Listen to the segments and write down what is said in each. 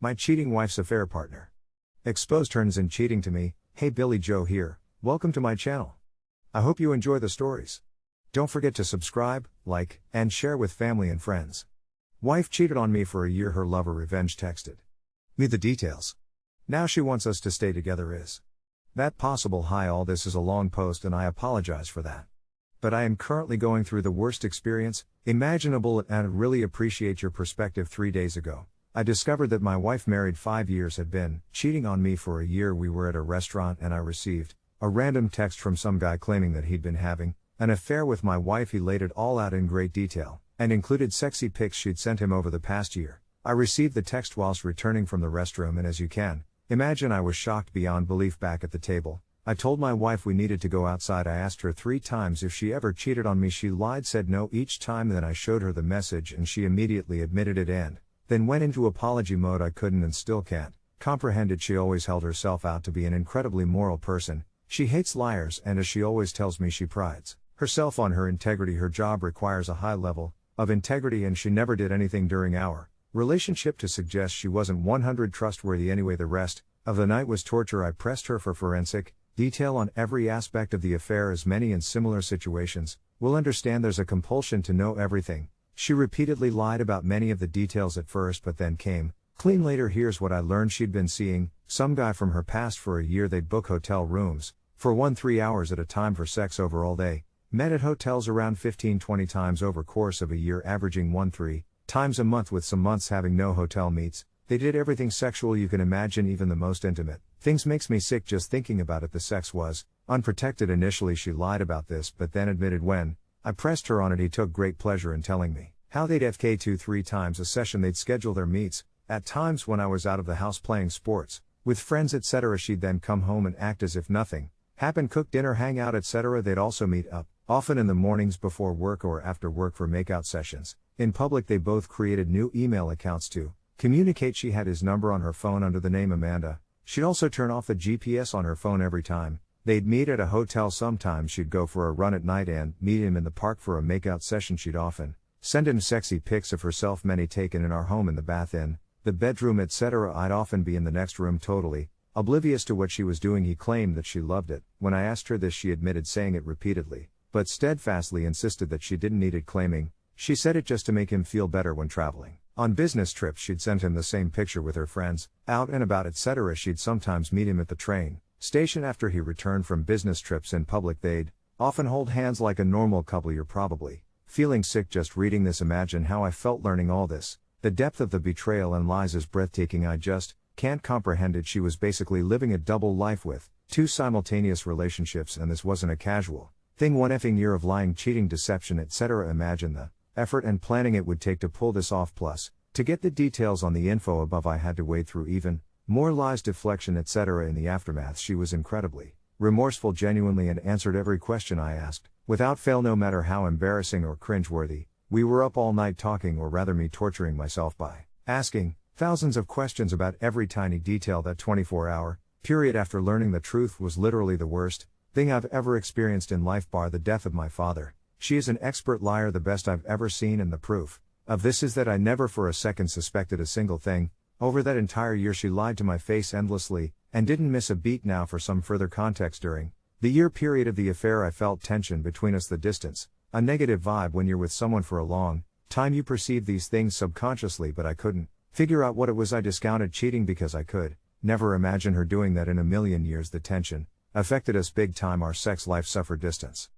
My cheating wife's affair partner. Exposed turns in cheating to me. Hey Billy Joe here, welcome to my channel. I hope you enjoy the stories. Don't forget to subscribe, like, and share with family and friends. Wife cheated on me for a year, her lover revenge texted. Me the details. Now she wants us to stay together is. That possible hi all this is a long post and I apologize for that. But I am currently going through the worst experience imaginable and really appreciate your perspective 3 days ago. I discovered that my wife married 5 years had been cheating on me for a year we were at a restaurant and I received a random text from some guy claiming that he'd been having an affair with my wife he laid it all out in great detail and included sexy pics she'd sent him over the past year. I received the text whilst returning from the restroom and as you can imagine I was shocked beyond belief back at the table. I told my wife we needed to go outside. I asked her 3 times if she ever cheated on me. She lied, said no each time then I showed her the message and she immediately admitted it and then went into apology mode I couldn't and still can't. Comprehended she always held herself out to be an incredibly moral person. She hates liars and as she always tells me she prides herself on her integrity. Her job requires a high level of integrity and she never did anything during our relationship to suggest she wasn't 100 trustworthy anyway the rest of the night was torture. I pressed her for forensic detail on every aspect of the affair as many in similar situations will understand there's a compulsion to know everything she repeatedly lied about many of the details at first but then came clean later. Here's what I learned she'd been seeing some guy from her past for a year. They'd book hotel rooms for one three hours at a time for sex over all day. Met at hotels around 15 20 times over course of a year, averaging 1 3 times a month, with some months having no hotel meets. They did everything sexual you can imagine, even the most intimate. Things makes me sick just thinking about it. The sex was unprotected initially. She lied about this, but then admitted when I pressed her on it, he took great pleasure in telling me how they'd FK two three times a session. They'd schedule their meets, at times when I was out of the house playing sports, with friends, etc. She'd then come home and act as if nothing happened, cook dinner, hang out, etc. They'd also meet up, often in the mornings before work or after work for makeout sessions. In public, they both created new email accounts to communicate. She had his number on her phone under the name Amanda. She'd also turn off the GPS on her phone every time. They'd meet at a hotel sometimes she'd go for a run at night and meet him in the park for a makeout session she'd often send him sexy pics of herself many taken in our home in the bath in the bedroom etc I'd often be in the next room totally oblivious to what she was doing. He claimed that she loved it. When I asked her this she admitted saying it repeatedly but steadfastly insisted that she didn't need it claiming she said it just to make him feel better when traveling. On business trips, she'd send him the same picture with her friends, out and about, etc. She'd sometimes meet him at the train station after he returned from business trips in public. They'd often hold hands like a normal couple. You're probably feeling sick just reading this. Imagine how I felt learning all this. The depth of the betrayal and lies is breathtaking. I just can't comprehend it. She was basically living a double life with two simultaneous relationships, and this wasn't a casual thing. One effing year of lying, cheating, deception, etc. Imagine the effort and planning it would take to pull this off. Plus, to get the details on the info above, I had to wade through even more lies, deflection, etc. In the aftermath, she was incredibly remorseful, genuinely, and answered every question I asked, without fail, no matter how embarrassing or cringeworthy. We were up all night talking, or rather, me torturing myself by asking thousands of questions about every tiny detail that 24 hour period after learning the truth was literally the worst thing I've ever experienced in life, bar the death of my father. She is an expert liar, the best I've ever seen, and the proof of this is that I never for a second suspected a single thing. Over that entire year, she lied to my face endlessly, and didn't miss a beat. Now, for some further context, during the year period of the affair, I felt tension between us, the distance, a negative vibe when you're with someone for a long time. You perceive these things subconsciously, but I couldn't figure out what it was. I discounted cheating because I could never imagine her doing that in a million years. The tension affected us big time. Our sex life suffered distance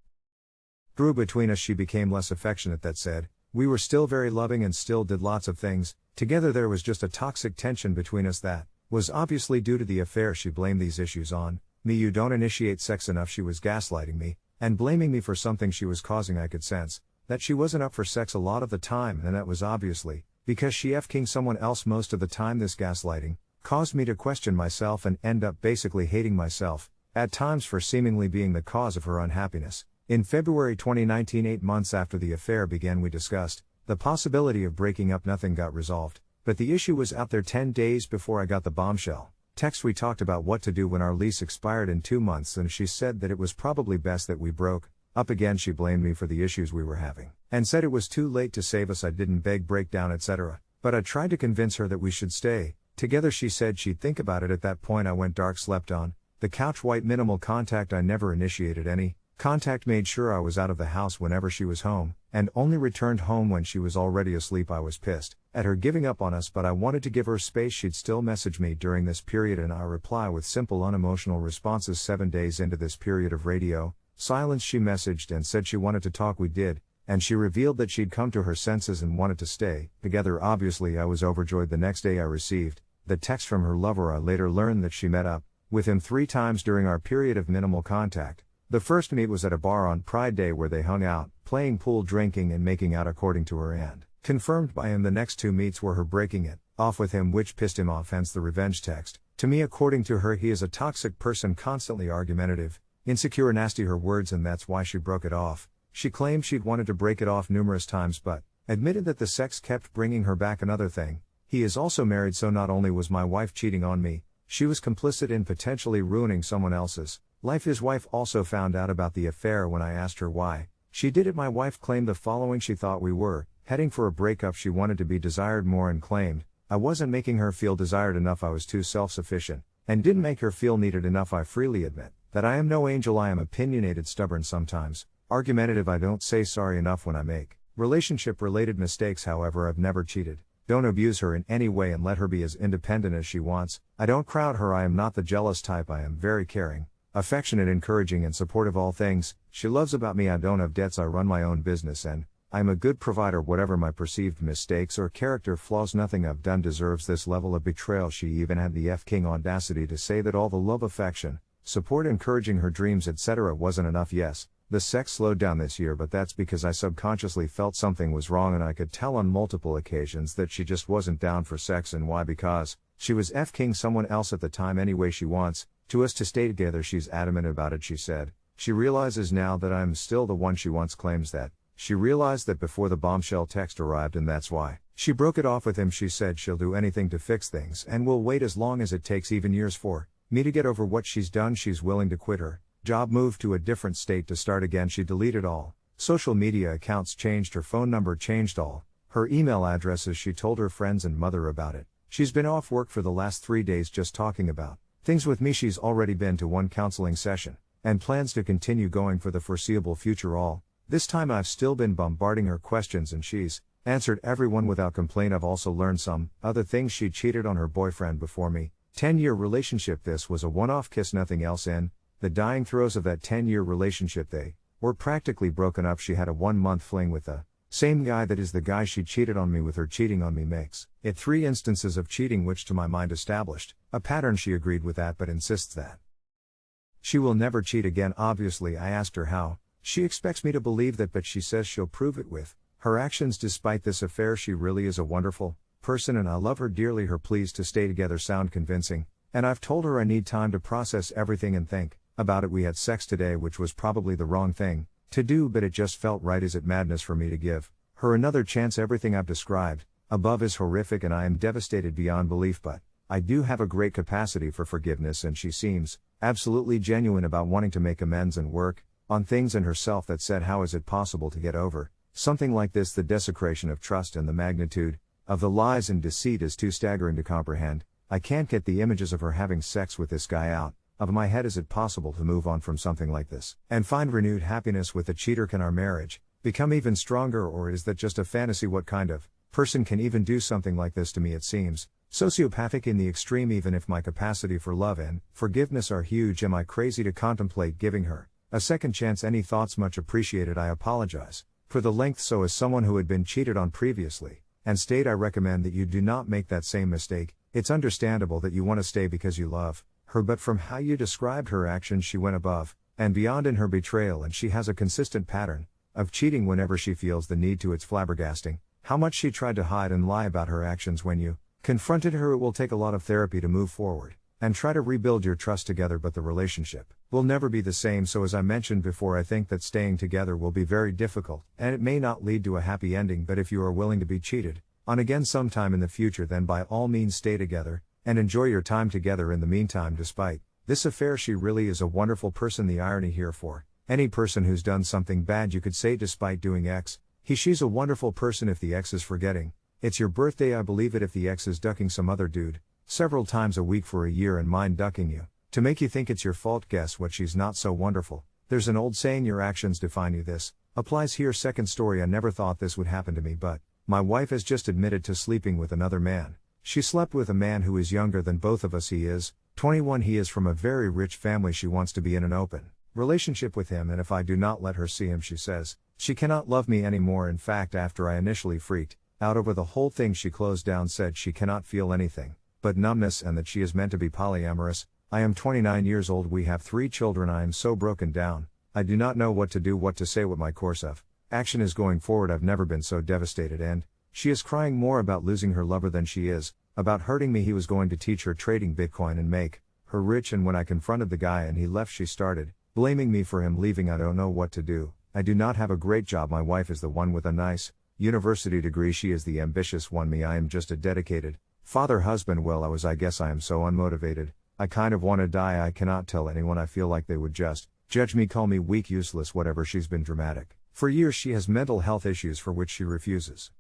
grew between us, she became less affectionate. That said, we were still very loving and still did lots of things. Together, there was just a toxic tension between us that was obviously due to the affair. She blamed these issues on me. You don't initiate sex enough. She was gaslighting me and blaming me for something she was causing. I could sense that she wasn't up for sex a lot of the time, and that was obviously because she f king someone else most of the time. This gaslighting caused me to question myself and end up basically hating myself, at times for seemingly being the cause of her unhappiness. In February 2019, eight months after the affair began, we discussed the possibility of breaking up. Nothing got resolved, but the issue was out there 10 days before I got the bombshell. Text we talked about what to do when our lease expired in two months, and she said that it was probably best that we broke up again. She blamed me for the issues we were having, and said it was too late to save us. I didn't beg, break down, etc., but I tried to convince her that we should stay Together she said she'd think about it at that point I went dark slept on, the couch white minimal contact I never initiated any, contact made sure I was out of the house whenever she was home, and only returned home when she was already asleep I was pissed, at her giving up on us but I wanted to give her space. She'd still message me during this period and I reply with simple unemotional responses. 7 days into this period of radio, silence she messaged and said she wanted to talk. We did, and she revealed that she'd come to her senses and wanted to stay, together. Obviously I was overjoyed. The next day I received, the text from her lover. I later learned that she met up, with him three times during our period of minimal contact. The first meet was at a bar on Pride Day where they hung out, playing pool, drinking, and making out according to her, and confirmed by him the next two meets were her breaking it off with him, which pissed him off, hence the revenge text. To me, according to her, he is a toxic person, constantly argumentative, insecure, nasty, her words, and that's why she broke it off. She claimed she'd wanted to break it off numerous times, but admitted that the sex kept bringing her back. Another thing, he is also married, so not only was my wife cheating on me, she was complicit in potentially ruining someone else's life. His wife also found out about the affair when I asked her why. She did it. My wife claimed the following She thought we were heading for a breakup. She wanted to be desired more and claimed, I wasn't making her feel desired enough. I was too self sufficient, and didn't make her feel needed enough. I freely admit that I am no angel. I am opinionated, stubborn sometimes, argumentative. I don't say sorry enough when I make relationship related mistakes. However, I've never cheated. Don't abuse her in any way and let her be as independent as she wants. I don't crowd her, I am not the jealous type, I am very caring, affectionate, encouraging, and supportive of all things. She loves about me, I don't have debts, I run my own business, and I am a good provider, whatever my perceived mistakes or character flaws, nothing I've done deserves this level of betrayal. She even had the F King audacity to say that all the love, affection, support, encouraging her dreams, etc., wasn't enough. Yes, the sex slowed down this year, but that's because I subconsciously felt something was wrong and I could tell on multiple occasions that she just wasn't down for sex and why because she was F king someone else at the time anyway she wants to us to stay together she's adamant about it she said. She realizes now that I'm still the one she once claims that. She realized that before the bombshell text arrived and that's why. She broke it off with him. She said she'll do anything to fix things and will wait as long as it takes even years for me to get over what she's done. She's willing to quit her Job moved to a different state to start again. She deleted all. Social media accounts changed, her phone number changed all. Her email addresses, she told her friends and mother about it. She's been off work for the last three days just talking about things with me. She's already been to one counseling session and plans to continue going for the foreseeable future. All this time, I've still been bombarding her questions and she's answered everyone without complaint. I've also learned some other things. She cheated on her boyfriend before me. 10 year relationship. This was a one off kiss, nothing else in the dying throes of that 10 year relationship, they were practically broken up. She had a one month fling with the same guy that is the guy she cheated on me with. Her cheating on me makes it three instances of cheating, which to my mind established a pattern. She agreed with that but insists that she will never cheat again. Obviously, I asked her how. She expects me to believe that, but she says she'll prove it with her actions. Despite this affair, she really is a wonderful person and I love her dearly. Her pleas to stay together sound convincing, and I've told her I need time to process everything and think about it we had sex today which was probably the wrong thing to do but it just felt right is it madness for me to give her another chance. Everything I've described above is horrific and I am devastated beyond belief but I do have a great capacity for forgiveness and she seems absolutely genuine about wanting to make amends and work on things in herself that said how is it possible to get over something like this? The desecration of trust and the magnitude of the lies and deceit is too staggering to comprehend. I can't get the images of her having sex with this guy out of my head is it possible to move on from something like this and find renewed happiness with a cheater? Can our marriage become even stronger or is that just a fantasy? What kind of person can even do something like this to me? It seems sociopathic in the extreme even if my capacity for love and forgiveness are huge. Am i crazy to contemplate giving her a second chance? Any thoughts? Much appreciated. I apologize for the length. So as someone who had been cheated on previously and stayed i recommend that you do not make that same mistake. It's understandable that you want to stay because you love her, but from how you described her actions, she went above and beyond in her betrayal, and she has a consistent pattern of cheating whenever she feels the need to. It's flabbergasting how much she tried to hide and lie about her actions when you confronted her. It will take a lot of therapy to move forward and try to rebuild your trust together, but the relationship will never be the same. So, as I mentioned before, I think that staying together will be very difficult, and it may not lead to a happy ending. But if you are willing to be cheated on again sometime in the future, then by all means stay together and enjoy your time together in the meantime. Despite this affair, she really is a wonderful person. The irony here for any person who's done something bad, you could say, despite doing X, he, she's a wonderful person if the X is forgetting. It's your birthday, I believe it, if the X is ducking some other dude. several times a week for a year and mind ducking you, to make you think it's your fault. Guess what? She's not so wonderful. There's an old saying your actions define you. This applies here. Second story I never thought this would happen to me, but my wife has just admitted to sleeping with another man. She slept with a man who is younger than both of us. He is 21. He is from a very rich family. She wants to be in an open relationship with him, and if I do not let her see him, she says, she cannot love me anymore. In fact, after I initially freaked out over the whole thing, she closed down, said she cannot feel anything but numbness and that she is meant to be polyamorous. I am 29 years old, we have three children, I am so broken down. I do not know what to do, what to say, what my course of action is going forward. I've never been so devastated, and she is crying more about losing her lover than she is about hurting me. He was going to teach her trading Bitcoin and make her rich, and when I confronted the guy and he left, she started blaming me for him leaving. I don't know what to do. I do not have a great job. My wife is the one with a nice university degree. She is the ambitious one. Me, I am just a dedicated father, husband. Well, I was, I guess I am so unmotivated. I kind of want to die. I cannot tell anyone. I feel like they would just judge me, call me weak, useless, whatever. She's been dramatic. For years, she has mental health issues for which she refuses.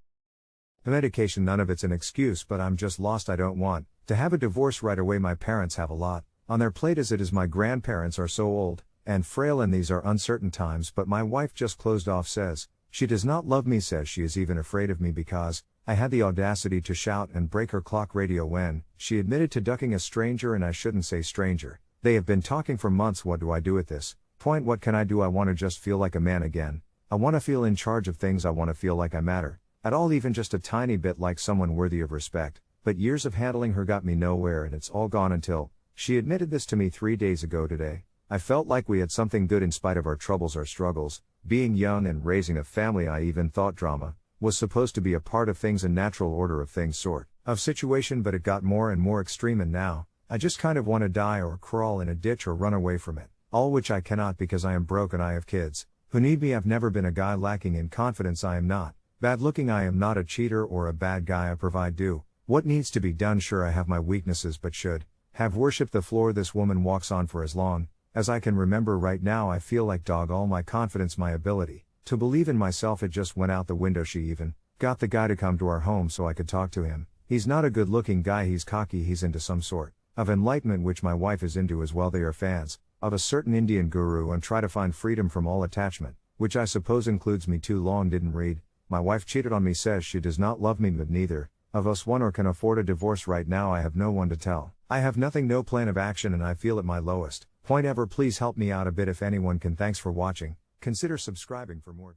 The medication, none of it's an excuse, but I'm just lost. I don't want to have a divorce right away. My parents have a lot on their plate as it is. My grandparents are so old and frail and these are uncertain times, but my wife just closed off says, she does not love me, says she is even afraid of me because, I had the audacity to shout and break her clock radio when, she admitted to ducking a stranger and I shouldn't say stranger. They have been talking for months. What do I do with this? Point, what can I do? I want to just feel like a man again. I want to feel in charge of things. I want to feel like I matter. At all, even just a tiny bit like someone worthy of respect. But years of handling her got me nowhere and it's all gone until, she admitted this to me three days ago today. I felt like we had something good in spite of our troubles, our struggles. Being young and raising a family, I even thought drama was supposed to be a part of things, a natural order of things sort of situation, but it got more and more extreme, and now, I just kind of want to die or crawl in a ditch or run away from it. All which I cannot because I am broke and I have kids who need me. I've never been a guy lacking in confidence. I am not bad looking. I am not a cheater or a bad guy. I provide do what needs to be done. Sure, I have my weaknesses, but should have worshipped the floor this woman walks on for as long as I can remember right now, I feel like dog all my confidence, my ability to believe in myself, it just went out the window. She even got the guy to come to our home so I could talk to him. He's not a good looking guy, he's cocky, he's into some sort of enlightenment, which my wife is into as well. They are fans of a certain Indian guru and try to find freedom from all attachment, which I suppose includes me. Too long didn't read. My wife cheated on me, says she does not love me, but neither of us one or can afford a divorce right now. I have no one to tell. I have nothing, no plan of action, and I feel at my lowest point ever. Please help me out a bit if anyone can. Thanks for watching. Consider subscribing for more videos.